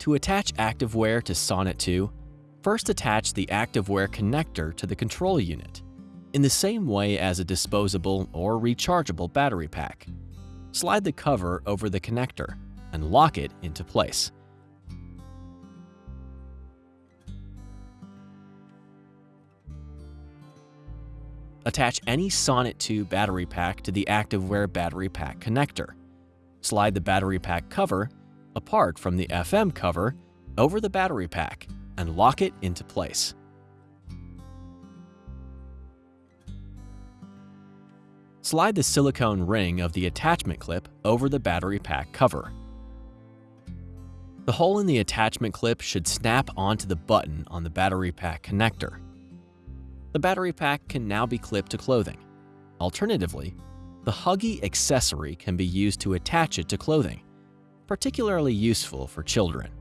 To attach activewear to Sonnet 2, first attach the activewear connector to the control unit, in the same way as a disposable or rechargeable battery pack. Slide the cover over the connector and lock it into place. Attach any Sonnet 2 battery pack to the ActiveWear battery pack connector. Slide the battery pack cover apart from the FM cover over the battery pack and lock it into place. Slide the silicone ring of the attachment clip over the battery pack cover. The hole in the attachment clip should snap onto the button on the battery pack connector. The battery pack can now be clipped to clothing. Alternatively, the Huggy accessory can be used to attach it to clothing, particularly useful for children.